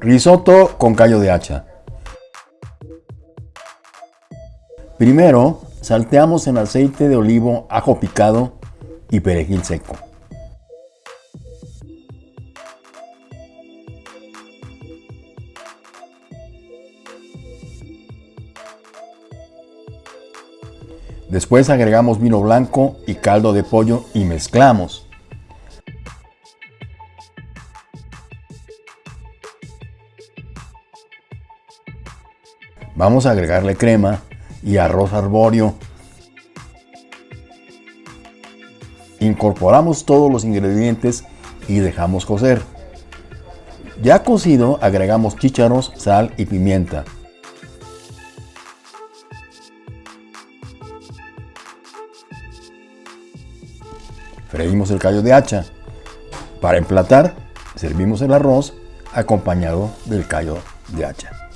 Risotto con callo de hacha. Primero, salteamos en aceite de olivo ajo picado y perejil seco. Después agregamos vino blanco y caldo de pollo y mezclamos. Vamos a agregarle crema y arroz arbóreo. Incorporamos todos los ingredientes y dejamos cocer. Ya cocido agregamos chícharos, sal y pimienta. Freímos el callo de hacha. Para emplatar, servimos el arroz acompañado del callo de hacha.